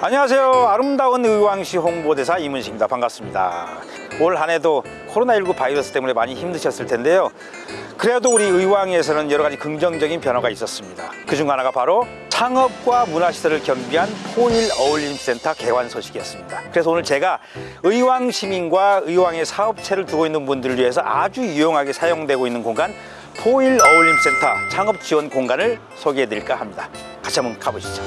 안녕하세요. 아름다운 의왕시 홍보대사 이문식입니다. 반갑습니다. 올 한 해도 코로나19 바이러스 때문에 많이 힘드셨을 텐데요. 그래도 우리 의왕에서는 여러 가지 긍정적인 변화가 있었습니다. 그중 하나가 바로 창업과 문화시설을 겸비한 포일 어울림센터 개관 소식이었습니다. 그래서 오늘 제가 의왕 시민과 의왕의 사업체를 두고 있는 분들을 위해서 아주 유용하게 사용되고 있는 공간 포일 어울림센터 창업 지원 공간을 소개해 드릴까 합니다. 같이 한번 가보시죠.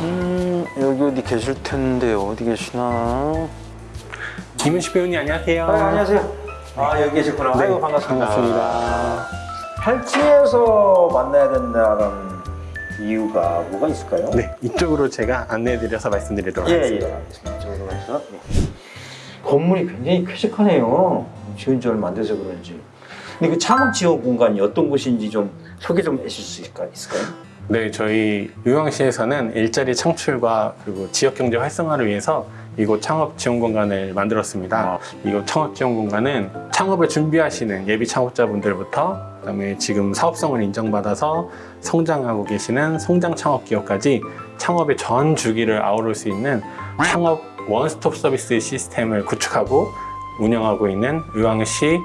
음, 여기 어디 계실 텐데 어디 계시나? 김은식 배우님 안녕하세요. 아, 안녕하세요. 아, 여기 계셨구나. 네, 아이고, 반갑습니다. 반갑습니다. 8층에서 만나야 된다는 이유가 뭐가 있을까요? 네, 이쪽으로 제가 안내해드려서 말씀드리도록 예, 하겠습니다. 예. 이쪽으로 가서. 네. 건물이 굉장히 쾌적하네요. 지은 지 얼마 안 돼서 그런지. 근데 그 창업 지원 공간이 어떤 곳인지 좀 소개 좀 해주실 수 있을까- 있을까요? 네, 저희 의왕시에서는 일자리 창출과 그리고 지역 경제 활성화를 위해서 이곳 창업 지원 공간을 만들었습니다. 아. 이곳 창업 지원 공간은 창업을 준비하시는 예비 창업자분들부터 그다음에 지금 사업성을 인정받아서 성장하고 계시는 성장 창업 기업까지 창업의 전 주기를 아우를 수 있는 창업 원스톱 서비스 시스템을 구축하고 운영하고 있는 의왕시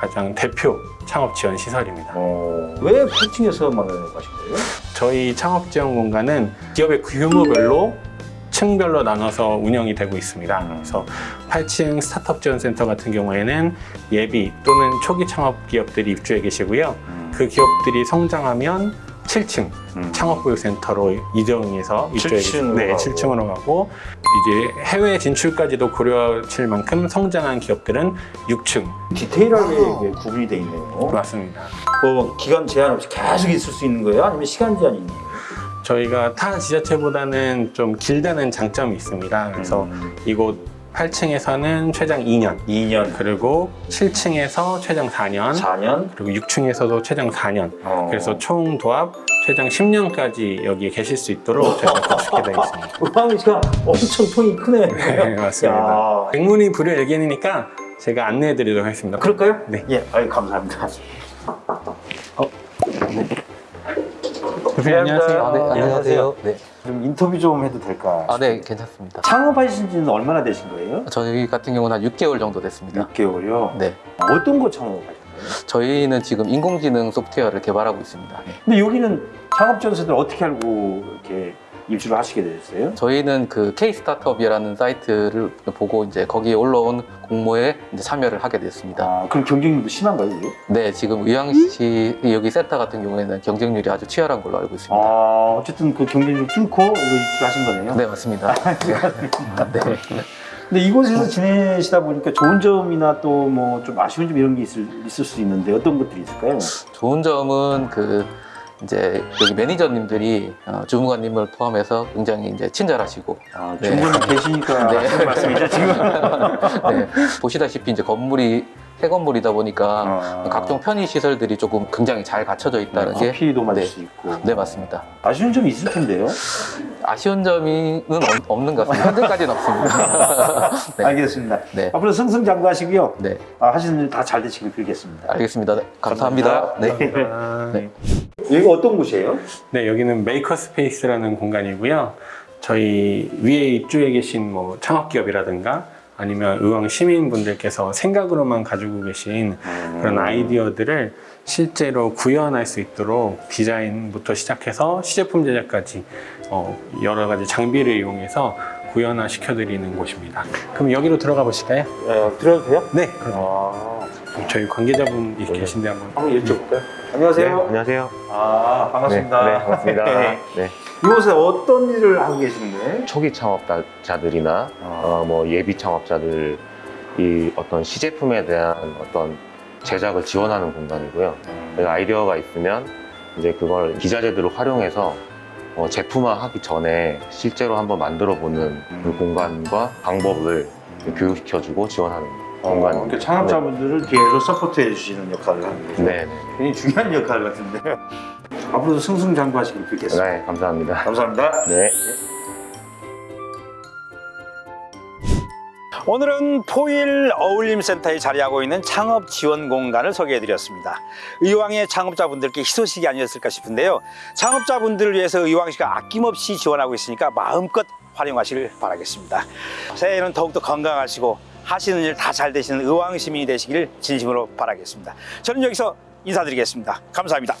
가장 대표 창업 지원 시설입니다. 어, 왜 8층에서 만나려고 하신 거예요? 저희 창업 지원 공간은 기업의 규모별로 층별로 나눠서 운영이 되고 있습니다. 음. 그래서 8층 스타트업 지원 센터 같은 경우에는 예비 또는 초기 창업 기업들이 입주해 계시고요. 그 기업들이 성장하면 7층 음. 창업교육센터로 이동해서 입주해 7층 으로 네, 가고. 7층으로 가고 이제 해외 진출까지도 고려칠 만큼 성장한 기업들은 6층 디테일하게 이게 구분이 돼 있네요. 맞습니다. 뭐 기간 제한 없이 계속 있을 수 있는 거예요? 아니면 시간 제한이 있는 거예요? 저희가 타 지자체보다는 좀 길다는 장점이 있습니다. 그래서 음. 이곳 8층에서는 최장 2년, 2년, 그리고 7층에서 최장 4년, 4년. 그리고 6층에서도 최장 4년. 어. 그래서 총 도합 최장 10년까지 여기에 계실 수 있도록 저희가 구축해 되어 있습니다. 의왕시가 엄청 통이 크네. 네, 맞습니다. 야. 백문이 불여일견이니까 제가 안내해 드리도록 하겠습니다. 그럴까요? 네. 예, 아유, 감사합니다. 대표님 안녕하세요. 아, 네, 안녕하세요. 네. 좀 인터뷰 좀 해도 될까? 아, 네, 괜찮습니다. 창업하신 지는 얼마나 되신 거예요? 저희 같은 경우는 한 6개월 정도 됐습니다. 6개월이요? 네. 어떤 거 창업하신? 저희는 지금 인공지능 소프트웨어를 개발하고 있습니다. 네. 근데 여기는 창업전세들 어떻게 알고 이렇게 입주를 하시게 되셨어요? 저희는 그 K 스타트업이라는 사이트를 보고 이제 거기에 올라온 공모에 이제 참여를 하게 됐습니다. 아, 그럼 경쟁률도 심한가요, 이게? 네, 지금 의왕시 여기 센터 같은 경우에는 경쟁률이 아주 치열한 걸로 알고 있습니다. 아, 어쨌든 그 경쟁률 뚫고 이거 입주하신 거네요? 네, 맞습니다. 네. 근데 이곳에서 지내시다 보니까 좋은 점이나 또 뭐 좀 아쉬운 점 이런 게 있을, 있을 수 있는데 어떤 것들이 있을까요? 좋은 점은 그 이제 여기 매니저님들이 어, 주무관님을 포함해서 굉장히 이제 친절하시고 아, 네. 중국에 계시니까 네. 하시는 말씀이죠, 지금? 네, 보시다시피 이제 건물이 새 건물이다 보니까 아. 각종 편의 시설들이 조금 굉장히 잘 갖춰져 있다는 게 커피도 마실 네. 수 있고. 네 맞습니다. 아쉬운 점이 있을 텐데요. 아쉬운 점은 없- 없는 것 같습니다. 현재까지는 없습니다. 네. 알겠습니다. 네. 앞으로 승승장구하시고요. 네, 아, 하시는 일 다 잘 되시길 빌겠습니다. 알겠습니다. 네, 감사합니다. 네. 아, 네. 여기가 어떤 곳이에요? 네, 여기는 maker space라는 공간이고요. 저희 위에 입주해 계신 뭐 창업기업이라든가 아니면 의왕 시민분들께서 생각으로만 가지고 계신 그런 아이디어들을 실제로 구현할 수 있도록 디자인부터 시작해서 시제품 제작까지 어, 여러 가지 장비를 이용해서 구현화 시켜드리는 곳입니다. 그럼 여기로 들어가 보실까요? 어, 들어도 돼요? 네, 그럼 아, 저희 관계자분이 계신데 한번 한번 여쭤볼까요? 안녕하세요. 네, 안녕하세요. 아, 반갑습니다. 네, 네, 반갑습니다. 네. 네. 이곳에 어떤 일을 하고 거예요? 초기 창업자들이나 아. 어, 뭐 예비 창업자들 이 어떤 시제품에 대한 어떤 제작을 지원하는 공간이고요. 내가 아이디어가 있으면 이제 그걸 기자재들을 활용해서 어, 제품화하기 전에 실제로 한번 만들어 보는 그 음. 공간과 방법을 교육시켜주고 지원하는 어, 공간입니다. 그러니까 창업자분들을 뒤에서 서포트해 주시는 역할을 하는 거죠. 네, 네, 굉장히 중요한 역할 같은데. 앞으로도 승승장구하시길 네. 빌겠습니다. 네, 감사합니다. 감사합니다. 네. 오늘은 포일 어울림센터에 자리하고 있는 창업 지원 공간을 소개해 드렸습니다. 의왕의 창업자분들께 희소식이 아니었을까 싶은데요. 창업자분들을 위해서 의왕시가 아낌없이 지원하고 있으니까 마음껏 활용하시길 바라겠습니다. 새해에는 더욱더 건강하시고 하시는 일 다 잘 되시는 의왕 시민이 되시길 진심으로 바라겠습니다. 저는 여기서 인사드리겠습니다. 감사합니다.